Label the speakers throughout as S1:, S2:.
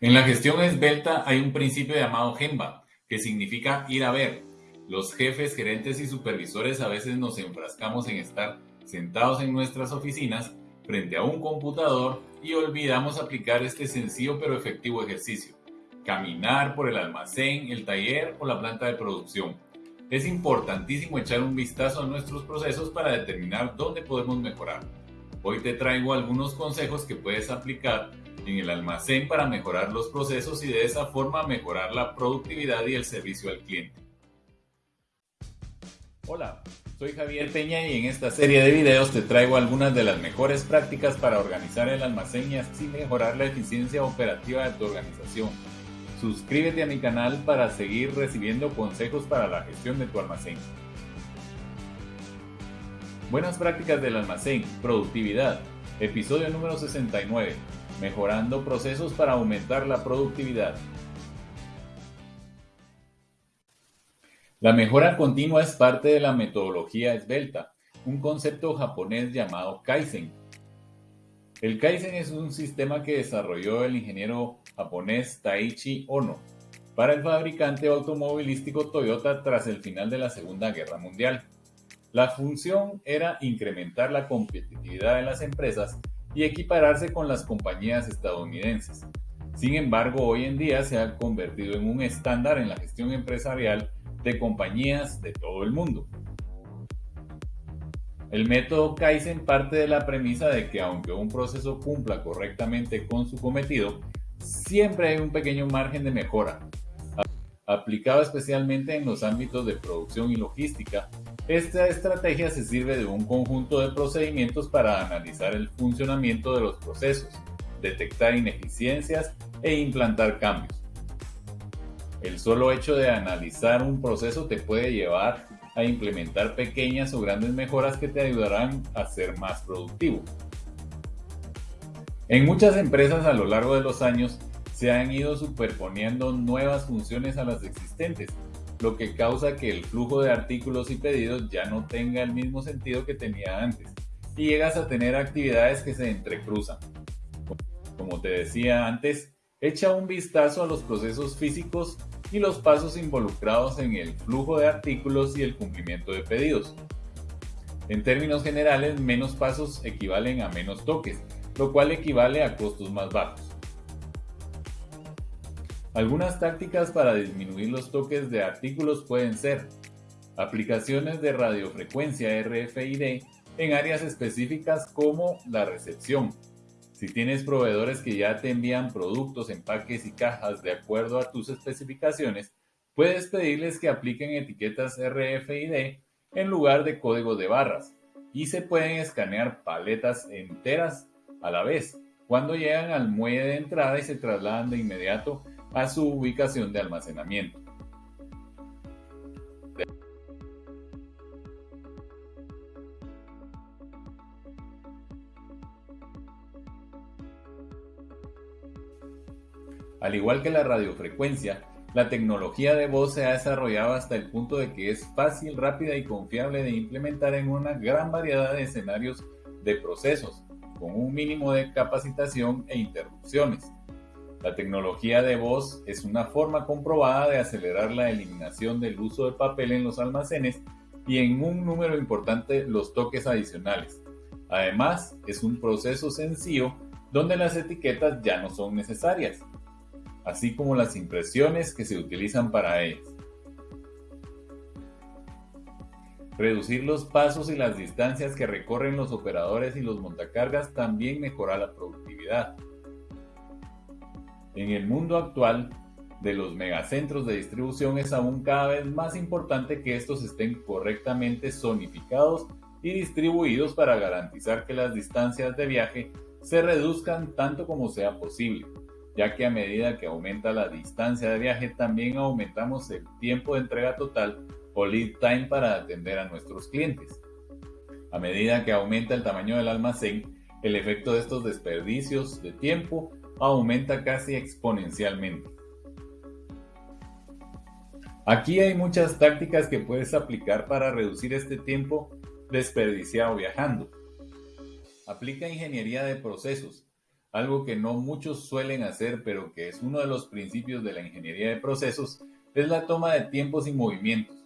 S1: En la gestión esbelta hay un principio llamado GEMBA, que significa ir a ver. Los jefes, gerentes y supervisores a veces nos enfrascamos en estar sentados en nuestras oficinas frente a un computador y olvidamos aplicar este sencillo pero efectivo ejercicio. Caminar por el almacén, el taller o la planta de producción. Es importantísimo echar un vistazo a nuestros procesos para determinar dónde podemos mejorar. Hoy te traigo algunos consejos que puedes aplicar en el almacén para mejorar los procesos y de esa forma mejorar la productividad y el servicio al cliente. Hola, soy Javier Peña y en esta serie de videos te traigo algunas de las mejores prácticas para organizar el almacén y así mejorar la eficiencia operativa de tu organización. Suscríbete a mi canal para seguir recibiendo consejos para la gestión de tu almacén. Buenas prácticas del almacén, productividad, episodio número 69, mejorando procesos para aumentar la productividad. La mejora continua es parte de la metodología esbelta, un concepto japonés llamado Kaizen. El Kaizen es un sistema que desarrolló el ingeniero japonés Taichi Ono para el fabricante automovilístico Toyota tras el final de la Segunda Guerra Mundial. La función era incrementar la competitividad de las empresas y equipararse con las compañías estadounidenses. Sin embargo, hoy en día se ha convertido en un estándar en la gestión empresarial de compañías de todo el mundo. El método Kaizen parte de la premisa de que aunque un proceso cumpla correctamente con su cometido, siempre hay un pequeño margen de mejora. Aplicado especialmente en los ámbitos de producción y logística, esta estrategia se sirve de un conjunto de procedimientos para analizar el funcionamiento de los procesos, detectar ineficiencias e implantar cambios. El solo hecho de analizar un proceso te puede llevar a implementar pequeñas o grandes mejoras que te ayudarán a ser más productivo. En muchas empresas a lo largo de los años se han ido superponiendo nuevas funciones a las existentes, lo que causa que el flujo de artículos y pedidos ya no tenga el mismo sentido que tenía antes y llegas a tener actividades que se entrecruzan. Como te decía antes, echa un vistazo a los procesos físicos y los pasos involucrados en el flujo de artículos y el cumplimiento de pedidos. En términos generales, menos pasos equivalen a menos toques, lo cual equivale a costos más bajos. Algunas tácticas para disminuir los toques de artículos pueden ser aplicaciones de radiofrecuencia RFID en áreas específicas como la recepción, si tienes proveedores que ya te envían productos, empaques y cajas de acuerdo a tus especificaciones, puedes pedirles que apliquen etiquetas RFID en lugar de código de barras y se pueden escanear paletas enteras a la vez. Cuando llegan al muelle de entrada y se trasladan de inmediato a su ubicación de almacenamiento. Al igual que la radiofrecuencia, la tecnología de voz se ha desarrollado hasta el punto de que es fácil, rápida y confiable de implementar en una gran variedad de escenarios de procesos, con un mínimo de capacitación e interrupciones. La tecnología de voz es una forma comprobada de acelerar la eliminación del uso de papel en los almacenes y en un número importante los toques adicionales. Además, es un proceso sencillo donde las etiquetas ya no son necesarias así como las impresiones que se utilizan para ellas. Reducir los pasos y las distancias que recorren los operadores y los montacargas también mejora la productividad. En el mundo actual de los megacentros de distribución es aún cada vez más importante que estos estén correctamente zonificados y distribuidos para garantizar que las distancias de viaje se reduzcan tanto como sea posible ya que a medida que aumenta la distancia de viaje también aumentamos el tiempo de entrega total o lead time para atender a nuestros clientes. A medida que aumenta el tamaño del almacén, el efecto de estos desperdicios de tiempo aumenta casi exponencialmente. Aquí hay muchas tácticas que puedes aplicar para reducir este tiempo desperdiciado viajando. Aplica ingeniería de procesos Algo que no muchos suelen hacer, pero que es uno de los principios de la ingeniería de procesos, es la toma de tiempos y movimientos.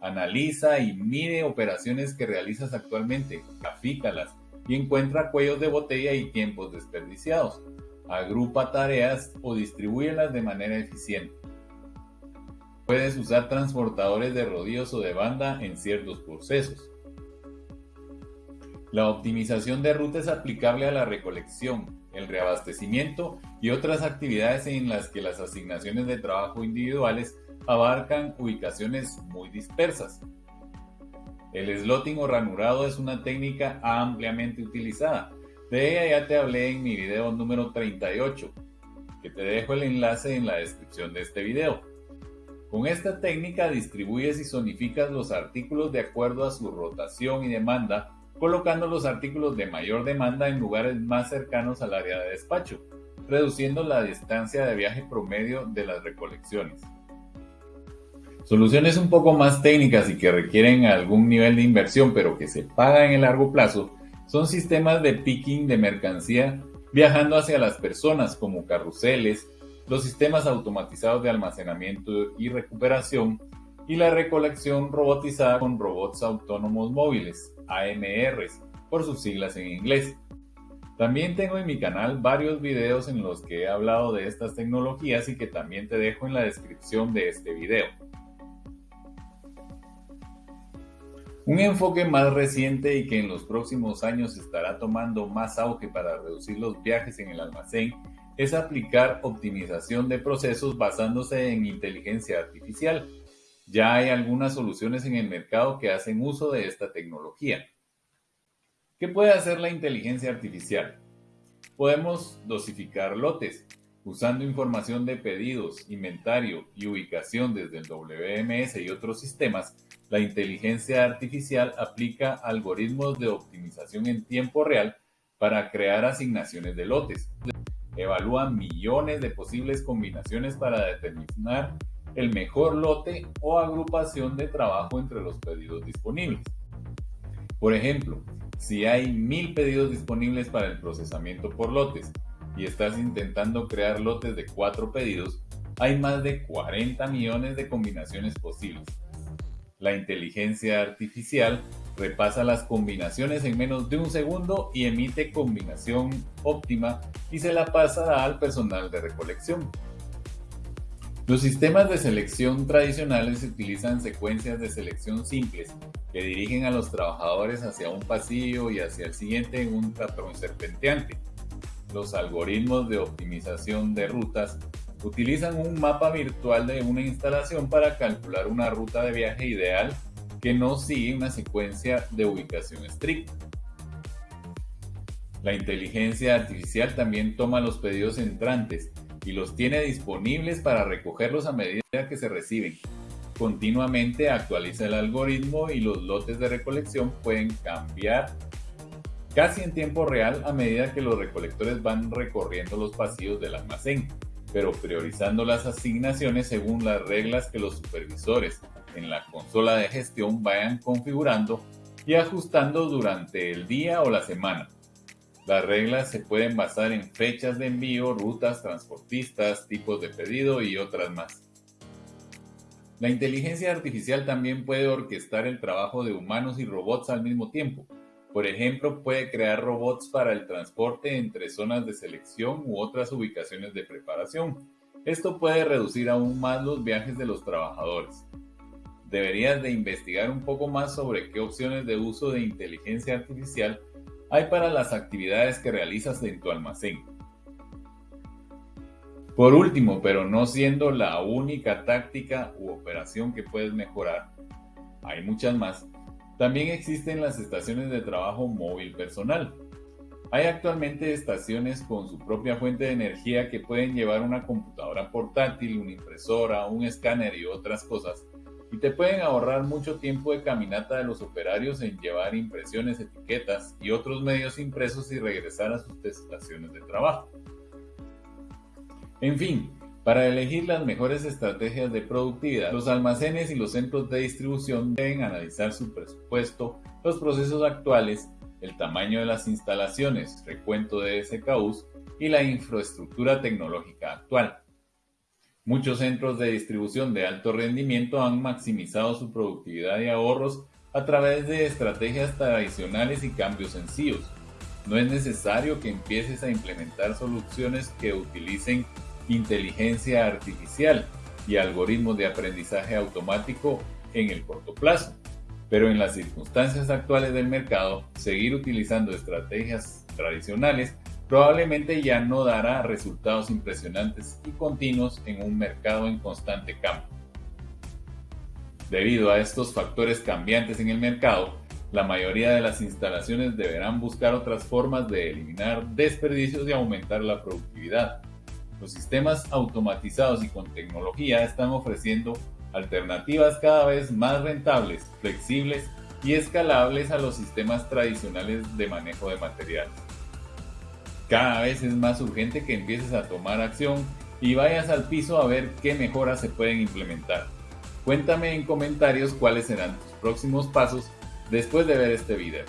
S1: Analiza y mide operaciones que realizas actualmente, grafícalas y encuentra cuellos de botella y tiempos desperdiciados. Agrupa tareas o distribúyelas de manera eficiente. Puedes usar transportadores de rodillos o de banda en ciertos procesos. La optimización de ruta es aplicable a la recolección, el reabastecimiento y otras actividades en las que las asignaciones de trabajo individuales abarcan ubicaciones muy dispersas. El slotting o ranurado es una técnica ampliamente utilizada. De ella ya te hablé en mi video número 38, que te dejo el enlace en la descripción de este video. Con esta técnica distribuyes y zonificas los artículos de acuerdo a su rotación y demanda colocando los artículos de mayor demanda en lugares más cercanos al área de despacho, reduciendo la distancia de viaje promedio de las recolecciones. Soluciones un poco más técnicas y que requieren algún nivel de inversión pero que se pagan en el largo plazo son sistemas de picking de mercancía viajando hacia las personas como carruseles, los sistemas automatizados de almacenamiento y recuperación y la recolección robotizada con robots autónomos móviles, AMRs, por sus siglas en inglés. También tengo en mi canal varios videos en los que he hablado de estas tecnologías y que también te dejo en la descripción de este video. Un enfoque más reciente y que en los próximos años estará tomando más auge para reducir los viajes en el almacén es aplicar optimización de procesos basándose en inteligencia artificial ya hay algunas soluciones en el mercado que hacen uso de esta tecnología. ¿Qué puede hacer la inteligencia artificial? Podemos dosificar lotes usando información de pedidos, inventario y ubicación desde el WMS y otros sistemas. La inteligencia artificial aplica algoritmos de optimización en tiempo real para crear asignaciones de lotes. Evalúa millones de posibles combinaciones para determinar el mejor lote o agrupación de trabajo entre los pedidos disponibles. Por ejemplo, si hay mil pedidos disponibles para el procesamiento por lotes y estás intentando crear lotes de cuatro pedidos, hay más de 40 millones de combinaciones posibles. La inteligencia artificial repasa las combinaciones en menos de un segundo y emite combinación óptima y se la pasará al personal de recolección. Los sistemas de selección tradicionales utilizan secuencias de selección simples que dirigen a los trabajadores hacia un pasillo y hacia el siguiente en un patrón serpenteante. Los algoritmos de optimización de rutas utilizan un mapa virtual de una instalación para calcular una ruta de viaje ideal que no sigue una secuencia de ubicación estricta. La inteligencia artificial también toma los pedidos entrantes y los tiene disponibles para recogerlos a medida que se reciben. Continuamente actualiza el algoritmo y los lotes de recolección pueden cambiar casi en tiempo real a medida que los recolectores van recorriendo los pasillos del almacén, pero priorizando las asignaciones según las reglas que los supervisores en la consola de gestión vayan configurando y ajustando durante el día o la semana. Las reglas se pueden basar en fechas de envío, rutas, transportistas, tipos de pedido y otras más. La inteligencia artificial también puede orquestar el trabajo de humanos y robots al mismo tiempo. Por ejemplo, puede crear robots para el transporte entre zonas de selección u otras ubicaciones de preparación. Esto puede reducir aún más los viajes de los trabajadores. Deberías de investigar un poco más sobre qué opciones de uso de inteligencia artificial hay para las actividades que realizas en tu almacén. Por último, pero no siendo la única táctica u operación que puedes mejorar, hay muchas más, también existen las estaciones de trabajo móvil personal. Hay actualmente estaciones con su propia fuente de energía que pueden llevar una computadora portátil, una impresora, un escáner y otras cosas y te pueden ahorrar mucho tiempo de caminata de los operarios en llevar impresiones, etiquetas y otros medios impresos y regresar a sus estaciones de trabajo. En fin, para elegir las mejores estrategias de productividad, los almacenes y los centros de distribución deben analizar su presupuesto, los procesos actuales, el tamaño de las instalaciones, recuento de SKUs y la infraestructura tecnológica actual. Muchos centros de distribución de alto rendimiento han maximizado su productividad y ahorros a través de estrategias tradicionales y cambios sencillos. No es necesario que empieces a implementar soluciones que utilicen inteligencia artificial y algoritmos de aprendizaje automático en el corto plazo. Pero en las circunstancias actuales del mercado, seguir utilizando estrategias tradicionales probablemente ya no dará resultados impresionantes y continuos en un mercado en constante cambio. Debido a estos factores cambiantes en el mercado, la mayoría de las instalaciones deberán buscar otras formas de eliminar desperdicios y aumentar la productividad. Los sistemas automatizados y con tecnología están ofreciendo alternativas cada vez más rentables, flexibles y escalables a los sistemas tradicionales de manejo de materiales. Cada vez es más urgente que empieces a tomar acción y vayas al piso a ver qué mejoras se pueden implementar. Cuéntame en comentarios cuáles serán tus próximos pasos después de ver este video.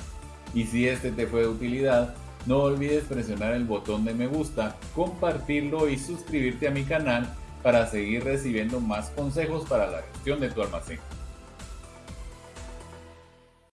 S1: Y si este te fue de utilidad, no olvides presionar el botón de me gusta, compartirlo y suscribirte a mi canal para seguir recibiendo más consejos para la gestión de tu almacén.